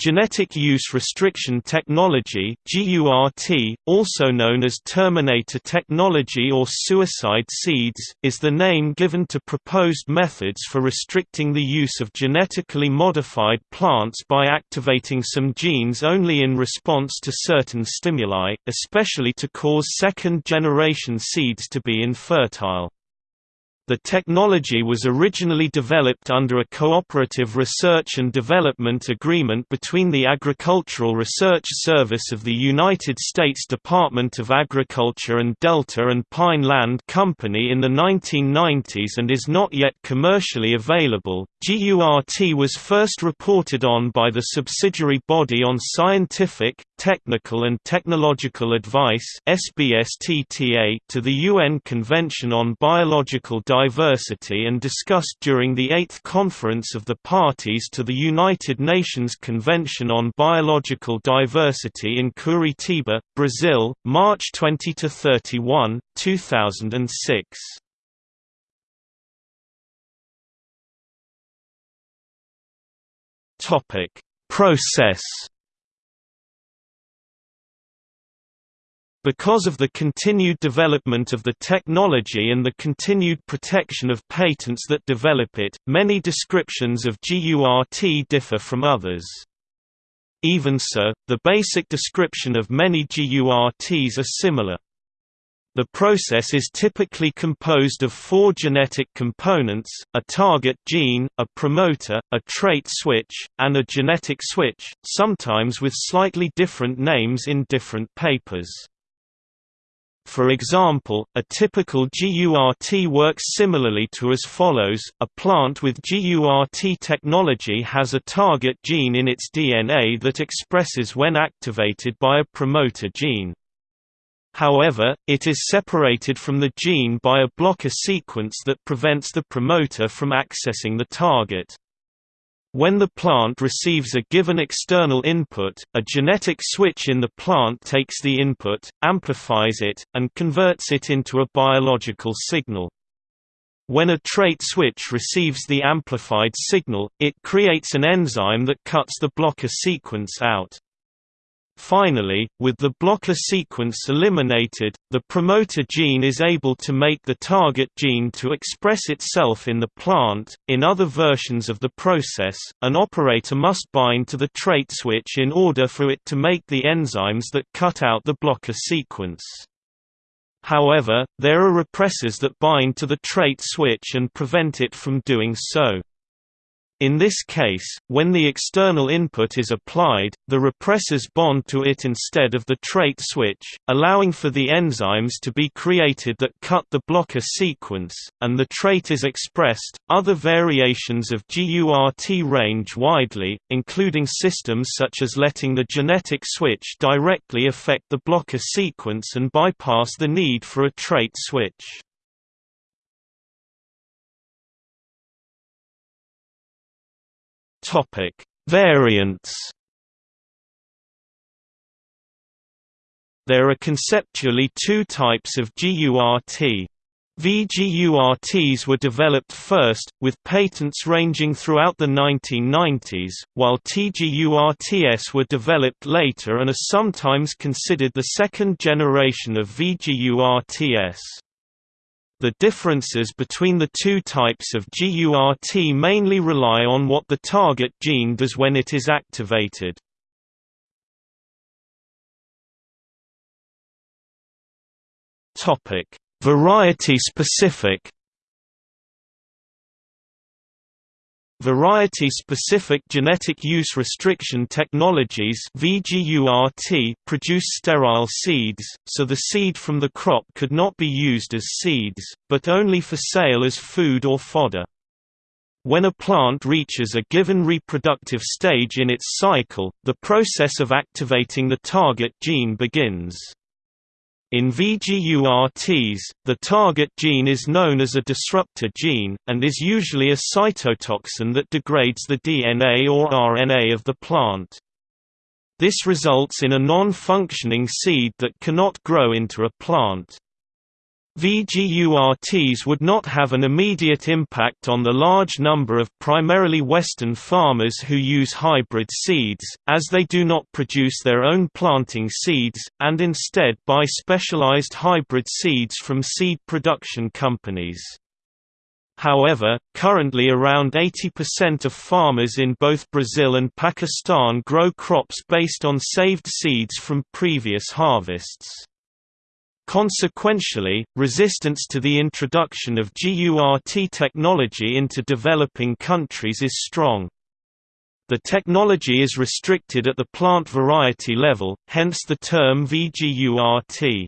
Genetic Use Restriction Technology also known as Terminator Technology or Suicide Seeds, is the name given to proposed methods for restricting the use of genetically modified plants by activating some genes only in response to certain stimuli, especially to cause second-generation seeds to be infertile. The technology was originally developed under a cooperative research and development agreement between the Agricultural Research Service of the United States Department of Agriculture and Delta and Pine Land Company in the 1990s and is not yet commercially available. GURT was first reported on by the subsidiary body on scientific, technical and technological advice to the UN Convention on Biological Diversity and discussed during the 8th Conference of the Parties to the United Nations Convention on Biological Diversity in Curitiba, Brazil, March 20 to 31, 2006. Topic: Process Because of the continued development of the technology and the continued protection of patents that develop it, many descriptions of GURT differ from others. Even so, the basic description of many GURTs are similar. The process is typically composed of four genetic components, a target gene, a promoter, a trait switch, and a genetic switch, sometimes with slightly different names in different papers. For example, a typical GURT works similarly to as follows, a plant with GURT technology has a target gene in its DNA that expresses when activated by a promoter gene. However, it is separated from the gene by a blocker sequence that prevents the promoter from accessing the target. When the plant receives a given external input, a genetic switch in the plant takes the input, amplifies it, and converts it into a biological signal. When a trait switch receives the amplified signal, it creates an enzyme that cuts the blocker sequence out. Finally, with the blocker sequence eliminated, the promoter gene is able to make the target gene to express itself in the plant. In other versions of the process, an operator must bind to the trait switch in order for it to make the enzymes that cut out the blocker sequence. However, there are repressors that bind to the trait switch and prevent it from doing so. In this case, when the external input is applied, the repressors bond to it instead of the trait switch, allowing for the enzymes to be created that cut the blocker sequence, and the trait is expressed. Other variations of GURT range widely, including systems such as letting the genetic switch directly affect the blocker sequence and bypass the need for a trait switch. Topic: Variants. There are conceptually two types of GURT. VGURTs were developed first, with patents ranging throughout the 1990s, while TGURTs were developed later and are sometimes considered the second generation of VGURTs. The differences between the two types of GURT mainly rely on what the target gene does when it is activated. Variety-specific Variety-specific genetic use restriction technologies produce sterile seeds, so the seed from the crop could not be used as seeds, but only for sale as food or fodder. When a plant reaches a given reproductive stage in its cycle, the process of activating the target gene begins. In VGURTs, the target gene is known as a disruptor gene, and is usually a cytotoxin that degrades the DNA or RNA of the plant. This results in a non-functioning seed that cannot grow into a plant. VGURTs would not have an immediate impact on the large number of primarily Western farmers who use hybrid seeds, as they do not produce their own planting seeds, and instead buy specialized hybrid seeds from seed production companies. However, currently around 80% of farmers in both Brazil and Pakistan grow crops based on saved seeds from previous harvests. Consequentially, resistance to the introduction of GURT technology into developing countries is strong. The technology is restricted at the plant variety level, hence the term VGURT.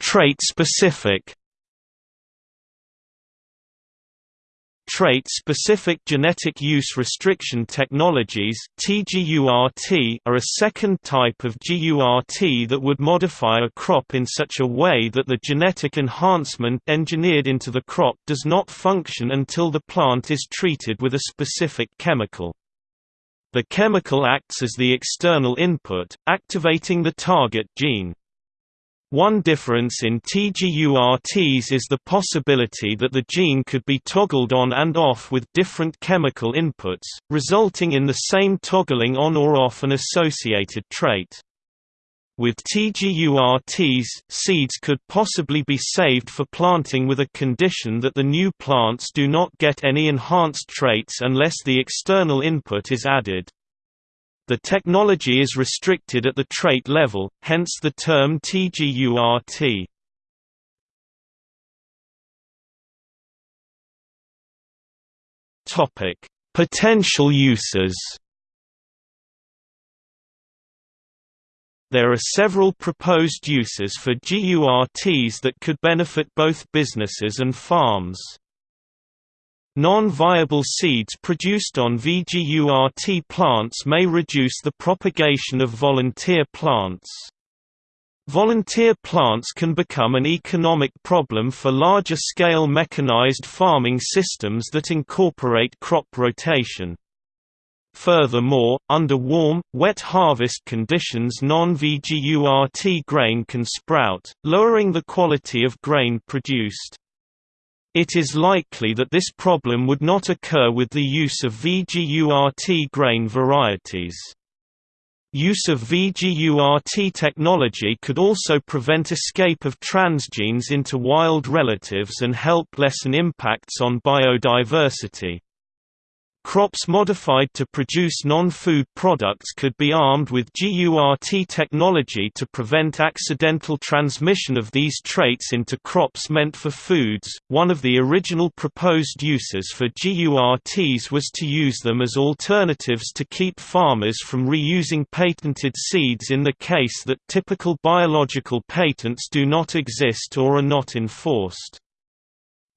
Trait specific Trait-specific genetic use restriction technologies are a second type of GURT that would modify a crop in such a way that the genetic enhancement engineered into the crop does not function until the plant is treated with a specific chemical. The chemical acts as the external input, activating the target gene. One difference in TGURTs is the possibility that the gene could be toggled on and off with different chemical inputs, resulting in the same toggling on or off an associated trait. With TGURTs, seeds could possibly be saved for planting with a condition that the new plants do not get any enhanced traits unless the external input is added. The technology is restricted at the trait level, hence the term TGURT. Topic: Potential uses. There are several proposed uses for GURTs that could benefit both businesses and farms. Non-viable seeds produced on VGURT plants may reduce the propagation of volunteer plants. Volunteer plants can become an economic problem for larger-scale mechanized farming systems that incorporate crop rotation. Furthermore, under warm, wet harvest conditions non-VGURT grain can sprout, lowering the quality of grain produced. It is likely that this problem would not occur with the use of VGURT grain varieties. Use of VGURT technology could also prevent escape of transgenes into wild relatives and help lessen impacts on biodiversity. Crops modified to produce non-food products could be armed with GURT technology to prevent accidental transmission of these traits into crops meant for foods. One of the original proposed uses for GURTs was to use them as alternatives to keep farmers from reusing patented seeds in the case that typical biological patents do not exist or are not enforced.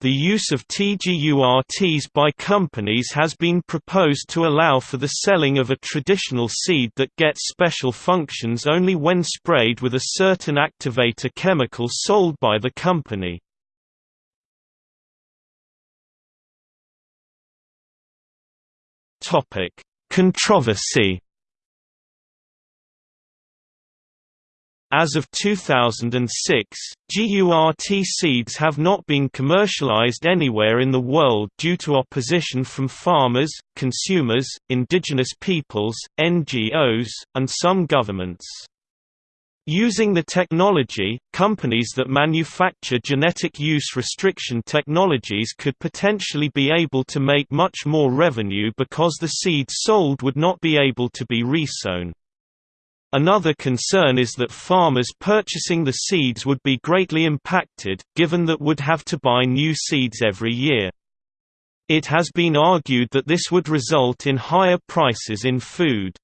The use of TGURTs by companies has been proposed to allow for the selling of a traditional seed that gets special functions only when sprayed with a certain activator chemical sold by the company. Controversy As of 2006, GURT seeds have not been commercialized anywhere in the world due to opposition from farmers, consumers, indigenous peoples, NGOs, and some governments. Using the technology, companies that manufacture genetic use restriction technologies could potentially be able to make much more revenue because the seeds sold would not be able to be resown. Another concern is that farmers purchasing the seeds would be greatly impacted, given that would have to buy new seeds every year. It has been argued that this would result in higher prices in food.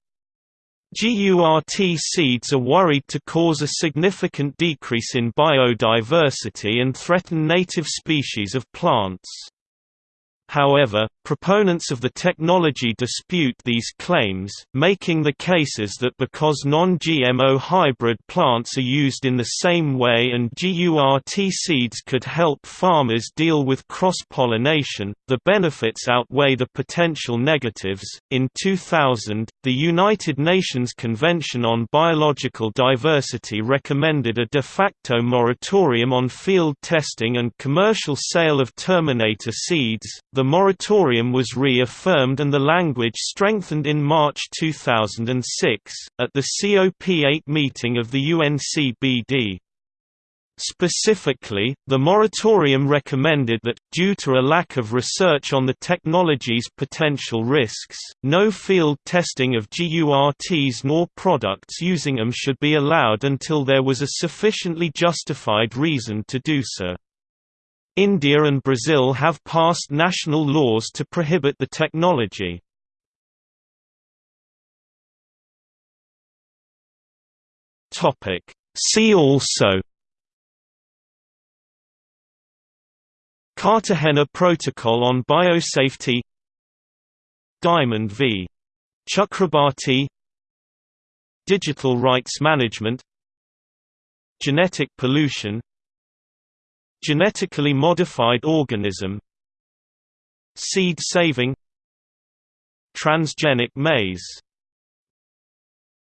GURT seeds are worried to cause a significant decrease in biodiversity and threaten native species of plants. However, proponents of the technology dispute these claims, making the cases that because non-GMO hybrid plants are used in the same way and GURT seeds could help farmers deal with cross-pollination, the benefits outweigh the potential negatives. In 2000, the United Nations Convention on Biological Diversity recommended a de facto moratorium on field testing and commercial sale of Terminator seeds. The moratorium was reaffirmed and the language strengthened in March 2006, at the COP8 meeting of the UNCBD. Specifically, the moratorium recommended that, due to a lack of research on the technology's potential risks, no field testing of GURTs nor products using them should be allowed until there was a sufficiently justified reason to do so. India and Brazil have passed national laws to prohibit the technology. See also Cartagena Protocol on Biosafety Diamond v. Chakrabarty Digital rights management Genetic pollution Genetically modified organism. Seed saving. Transgenic maize